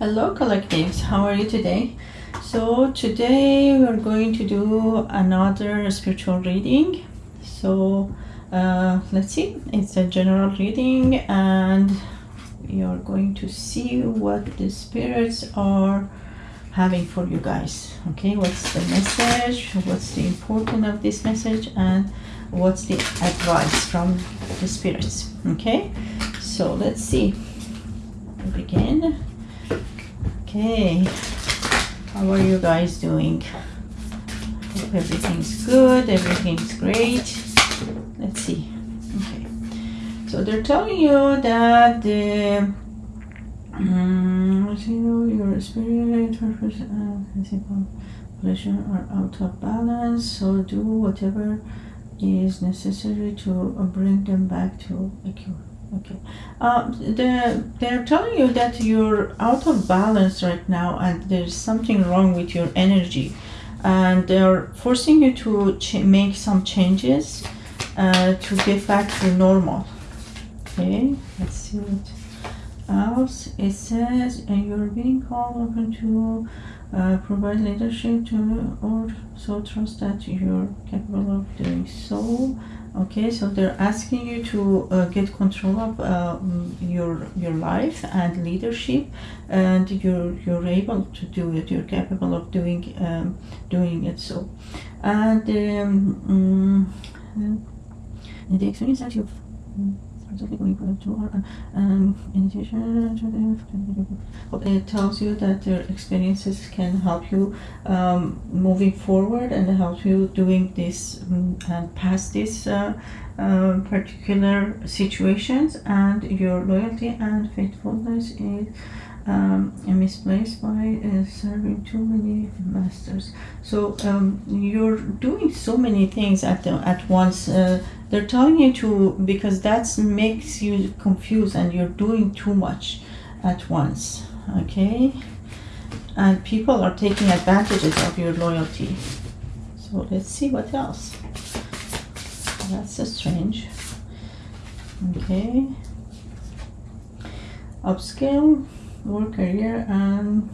Hello collectives, how are you today? So today we're going to do another spiritual reading. So uh, let's see, it's a general reading and you're going to see what the spirits are having for you guys. Okay, what's the message, what's the importance of this message and what's the advice from the spirits. Okay, so let's see. We begin. Okay, how are you guys doing? Hope everything's good, everything's great. Let's see. Okay, so they're telling you that the um, your spirit, purpose, physical pleasure are out of balance. So do whatever is necessary to bring them back to a cure. Okay. Uh, they're, they're telling you that you're out of balance right now and there's something wrong with your energy. And they're forcing you to make some changes uh, to get back to normal. Okay, let's see what else. It says and you're being called upon to uh, provide leadership to or so trust that you're capable of doing so okay so they're asking you to uh, get control of uh, your your life and leadership and you're you're able to do it. You're capable of doing um, doing it so. And um, um, the experience that you've um, it tells you that your experiences can help you um, moving forward and help you doing this um, and pass this uh, uh, particular situations. And your loyalty and faithfulness is um, misplaced by uh, serving too many masters. So um, you're doing so many things at the, at once. Uh, they're telling you to because that makes you confused and you're doing too much at once. Okay, and people are taking advantages of your loyalty. So let's see what else. That's a strange. Okay. Upscale work career and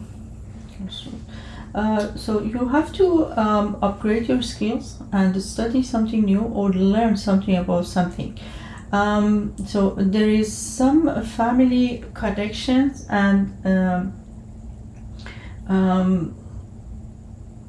uh, so you have to um, upgrade your skills and study something new or learn something about something. Um, so there is some family connections and um, um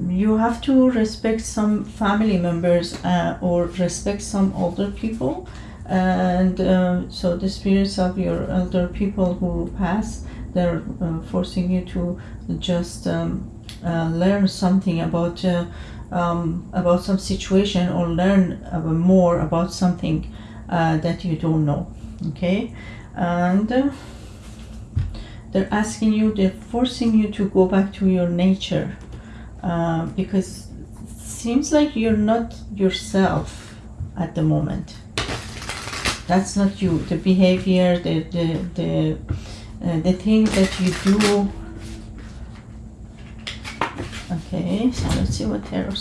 you have to respect some family members uh, or respect some older people. And uh, so the spirits of your elder people who pass they're uh, forcing you to just um, uh, learn something about uh, um, about some situation or learn uh, more about something uh, that you don't know okay? And uh, they're asking you they're forcing you to go back to your nature because it seems like you're not yourself at the moment. That's not you. The behavior the the, the uh, the thing that you do. Okay so let's see what tarot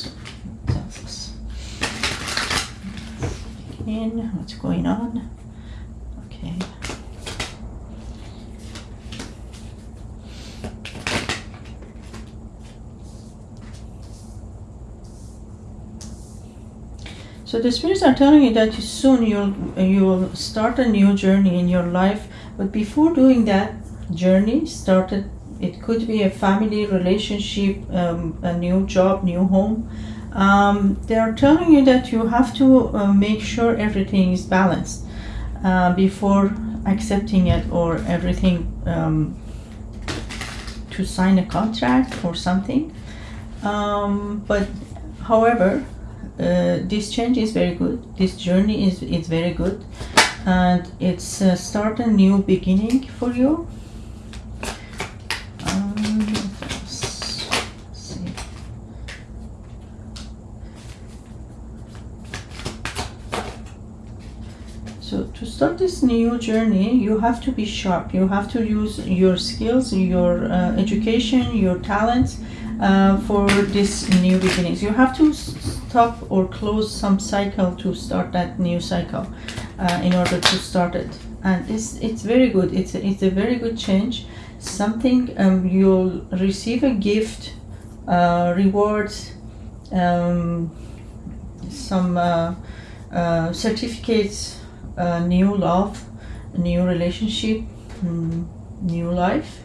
tells us. In what's going on? Okay. So the spirits are telling you that soon you'll you'll start a new journey in your life but before doing that journey started, it could be a family relationship, um, a new job, new home. Um, they are telling you that you have to uh, make sure everything is balanced uh, before accepting it or everything um, to sign a contract or something. Um, but however, uh, this change is very good. This journey is, is very good and it's uh, start a new beginning for you. Um, so to start this new journey you have to be sharp. You have to use your skills your uh, education your talents uh, for this new beginnings. You have to stop or close some cycle to start that new cycle uh, in order to start it. And it's it's very good. It's a, it's a very good change. Something um, you'll receive a gift uh, rewards um, some uh, uh, certificates uh, new love new relationship mm, new life.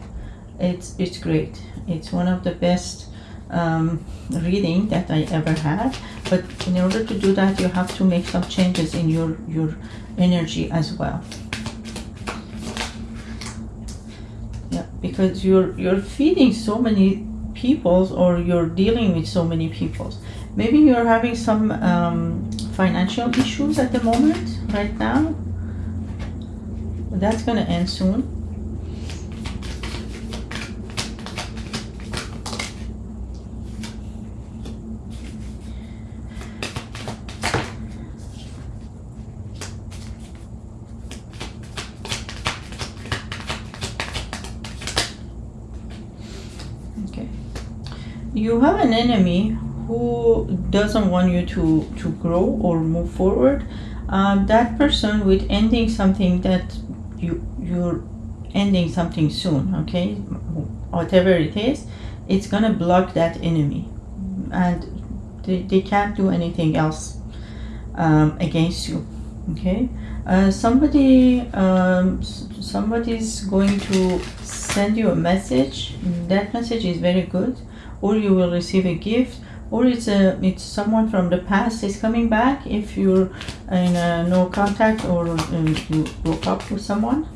It's it's great. It's one of the best um, reading that I ever had. But in order to do that you have to make some changes in your your energy as well. Yeah because you're you're feeding so many peoples or you're dealing with so many peoples. Maybe you're having some um, financial issues at the moment right now. That's gonna end soon okay you have an enemy who doesn't want you to to grow or move forward. Um, that person with ending something that you you're ending something soon okay? Whatever it is it's gonna block that enemy. And they, they can't do anything else um, against you okay? Uh, somebody um, somebody's going to send you a message. That message is very good or you will receive a gift or it's a it's someone from the past is coming back if you're in a no contact or um, you broke up with someone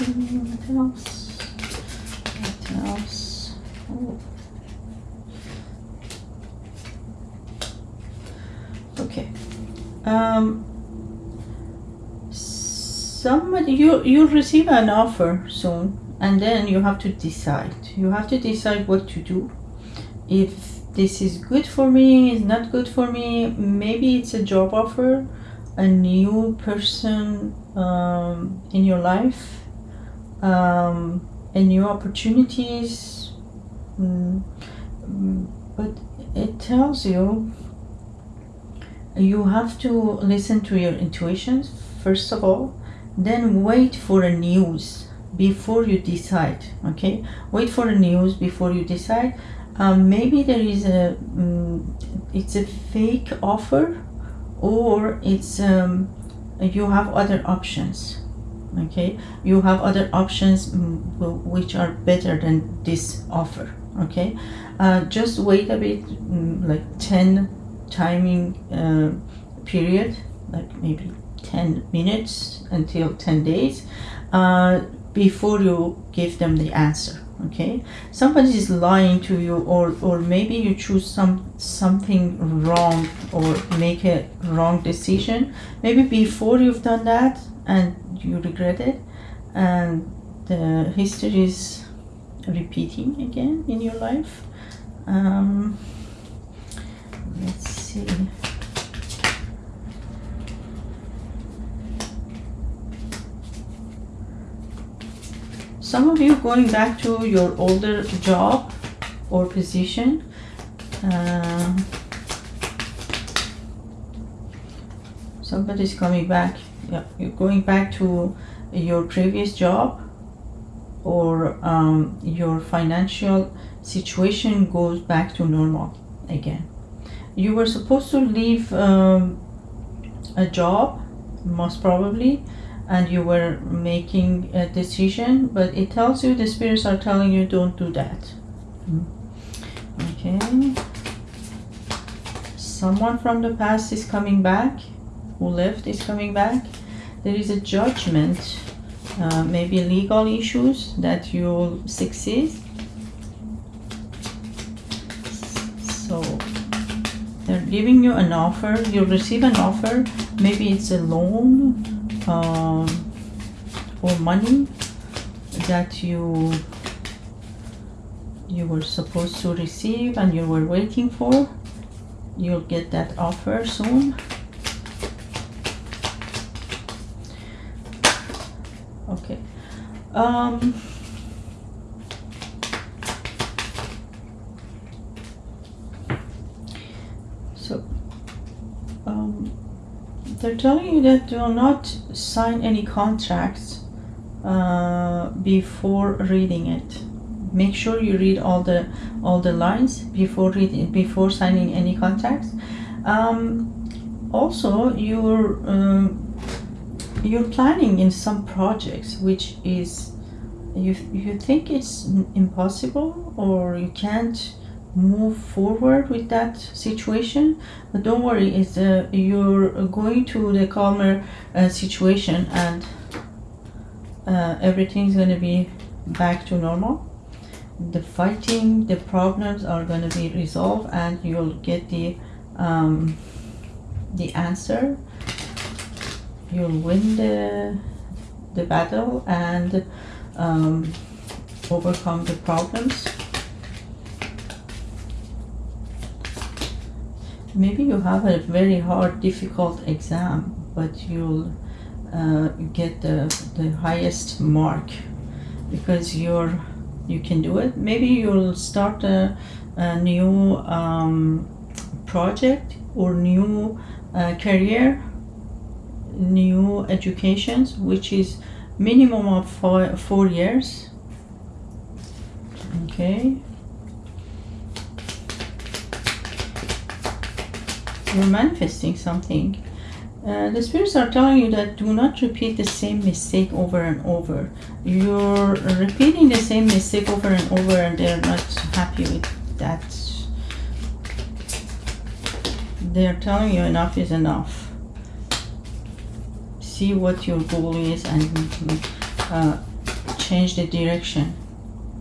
Else. Else? Oh. Okay. Um. Somebody you you'll receive an offer soon, and then you have to decide. You have to decide what to do. If this is good for me, is not good for me. Maybe it's a job offer, a new person um, in your life um, and new opportunities. Mm, mm, but it tells you you have to listen to your intuitions first of all, then wait for a news before you decide. Okay, wait for a news before you decide. Um, maybe there is a mm, it's a fake offer, or it's um, you have other options okay? You have other options mm, which are better than this offer okay? Uh, just wait a bit mm, like 10 timing uh, period like maybe 10 minutes until 10 days uh, before you give them the answer okay? Somebody is lying to you or or maybe you choose some something wrong or make a wrong decision. Maybe before you've done that and you regret it and the history is repeating again in your life. Um, let's see. Some of you going back to your older job or position uh, somebody's coming back yeah. You're going back to your previous job or um, your financial situation goes back to normal again. You were supposed to leave um, a job most probably and you were making a decision but it tells you the spirits are telling you don't do that. Okay. Someone from the past is coming back. Who left is coming back there is a judgment uh, maybe legal issues that you'll succeed. So they're giving you an offer you'll receive an offer maybe it's a loan um, or money that you you were supposed to receive and you were waiting for. You'll get that offer soon Okay. Um, so, um, they're telling you that do not sign any contracts uh, before reading it. Make sure you read all the all the lines before reading before signing any contracts. Um, also, you're um, you're planning in some projects which is you you think it's impossible or you can't move forward with that situation? But don't worry it's uh, you're going to the calmer uh, situation and uh, everything's going to be back to normal. The fighting the problems are going to be resolved and you'll get the um, the answer you'll win the the battle and um, overcome the problems. Maybe you have a very hard difficult exam but you'll uh, get the, the highest mark because you're you can do it. Maybe you'll start a, a new um, project or new uh, career new educations which is minimum of four, four years. Okay. You're manifesting something. Uh, the spirits are telling you that do not repeat the same mistake over and over. You're repeating the same mistake over and over and they're not happy with that. They're telling you enough is enough see what your goal is and uh, change the direction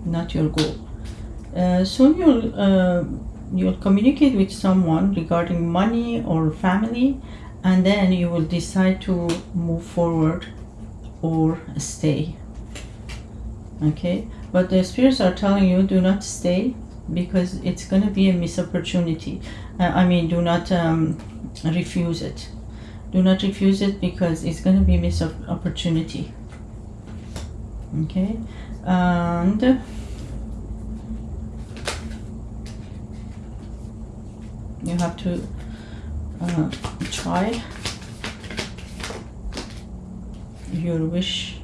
not your goal. Uh, soon you'll uh, you'll communicate with someone regarding money or family and then you will decide to move forward or stay. Okay? But the spirits are telling you do not stay because it's going to be a miss opportunity uh, i mean do not um, refuse it do not refuse it because it's going to be miss op- opportunity. Okay and you have to uh, try your wish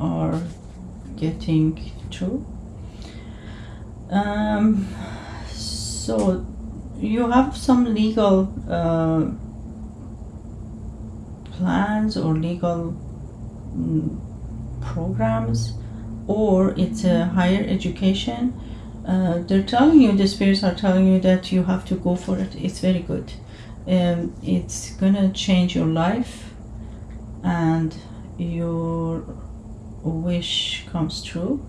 are getting true um, so you have some legal uh, plans or legal mm, programs or it's a higher education uh, they're telling you the spirits are telling you that you have to go for it. It's very good. Um, it's gonna change your life and your wish comes true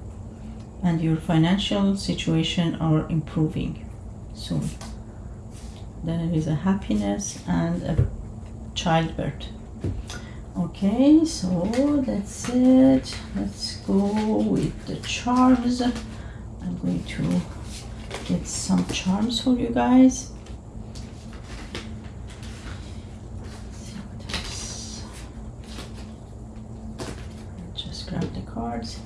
and your financial situation are improving soon. Then it is a happiness and a childbirth okay so that's it. Let's go with the charms. I'm going to get some charms for you guys see what else. just grab the cards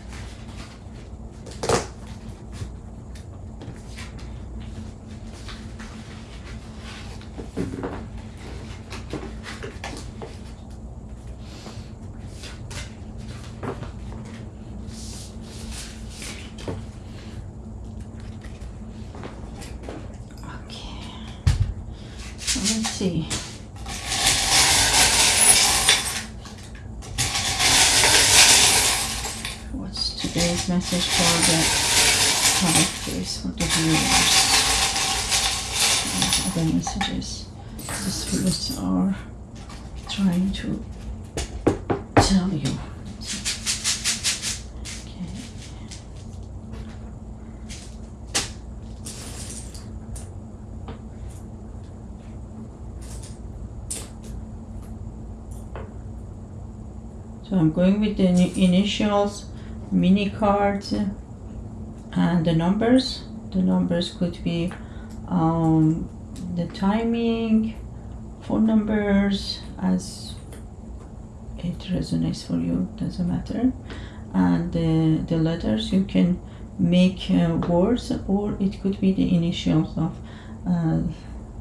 Okay. So let's see. What's today's message for the characters for the viewers? Other messages the spirits are trying to tell you. Okay. So I'm going with the initials, mini cards, and the numbers. The numbers could be um, the timing, phone numbers, as it resonates for you doesn't matter and the, the letters you can make uh, words or it could be the initials of uh,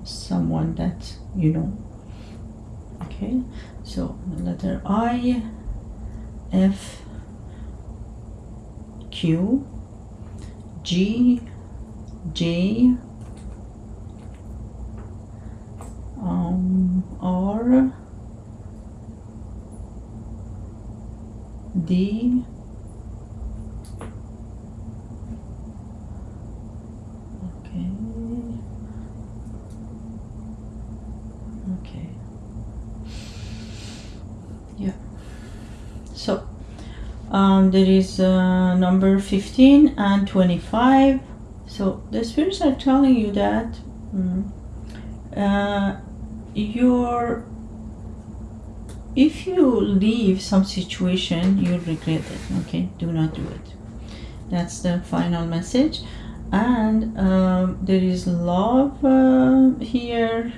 someone that you know okay so the letter I F Q G J um, R D okay okay yeah so um, there is uh, number 15 and 25 so the spirits are telling you that mm, uh, your if you leave some situation you regret it okay? Do not do it. That's the final message. And um, there is love uh, here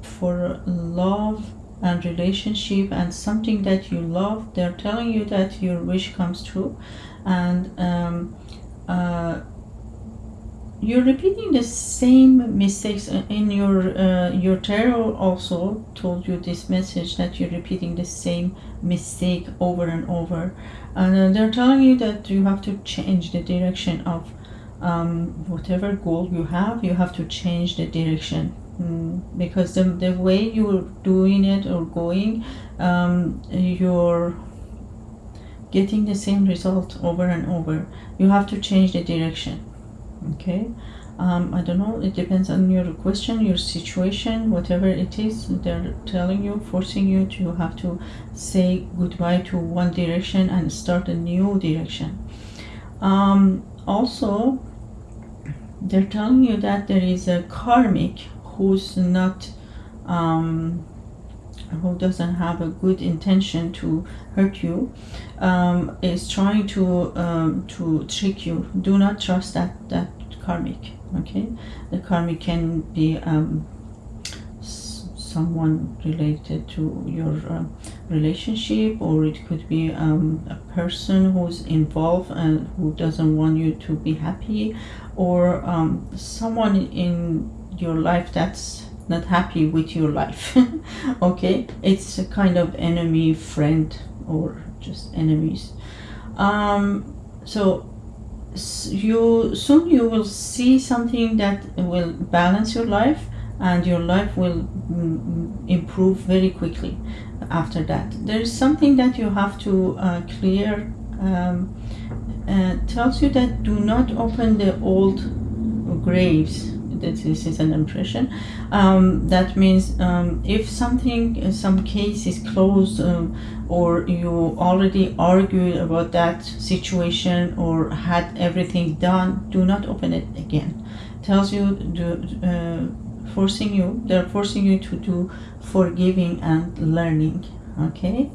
for love and relationship and something that you love they're telling you that your wish comes true. And um, uh, you're repeating the same mistakes in your uh, your tarot also told you this message that you're repeating the same mistake over and over. And uh, they're telling you that you have to change the direction of um, whatever goal you have you have to change the direction mm, because the, the way you're doing it or going um, you're getting the same result over and over. You have to change the direction okay? Um, I don't know it depends on your question your situation whatever it is they're telling you forcing you to have to say goodbye to one direction and start a new direction. Um, also they're telling you that there is a karmic who's not um, who doesn't have a good intention to hurt you um, is trying to um, to trick you. Do not trust that that karmic okay? The karmic can be um, someone related to your uh, relationship or it could be um, a person who's involved and who doesn't want you to be happy or um, someone in your life that's not happy with your life okay? It's a kind of enemy friend or just enemies. Um, so you soon you will see something that will balance your life and your life will mm, improve very quickly after that. There is something that you have to uh, clear um, uh, tells you that do not open the old graves that this is an impression. Um, that means um, if something some case is closed um, or you already argued about that situation or had everything done do not open it again. Tells you do, uh, forcing you they're forcing you to do forgiving and learning okay?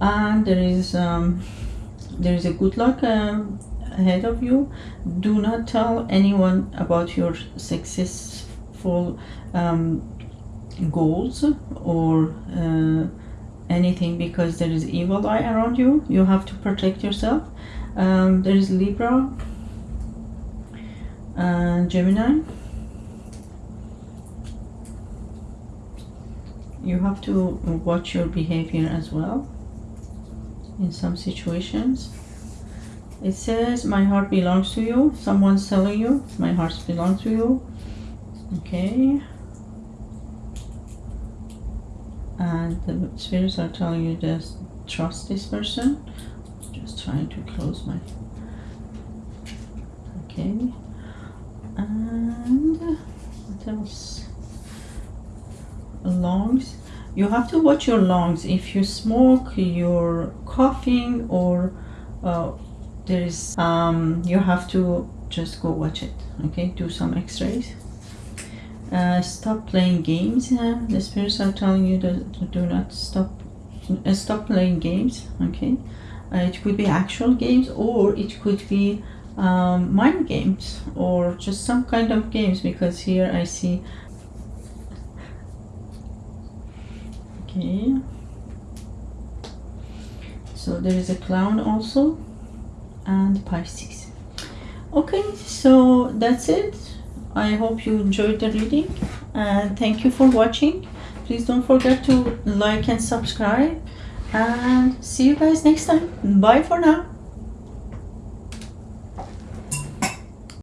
And there is um, there is a good luck um, ahead of you. Do not tell anyone about your successful um, goals or uh, anything because there is evil eye around you. You have to protect yourself. Um, there is Libra and Gemini. You have to watch your behavior as well in some situations it says my heart belongs to you. Someone's telling you my heart belongs to you. Okay. And the spirits are telling you just trust this person. Just trying to close my okay. And what else? Lungs. You have to watch your lungs. If you smoke you're coughing or uh, there is um, you have to just go watch it okay? Do some x-rays. Uh, stop playing games uh, the spirits are telling you to, do not stop uh, stop playing games okay? Uh, it could be actual games or it could be um, mind games or just some kind of games because here I see okay. So there is a clown also and pisces okay so that's it. I hope you enjoyed the reading and thank you for watching. Please don't forget to like and subscribe and see you guys next time. Bye for now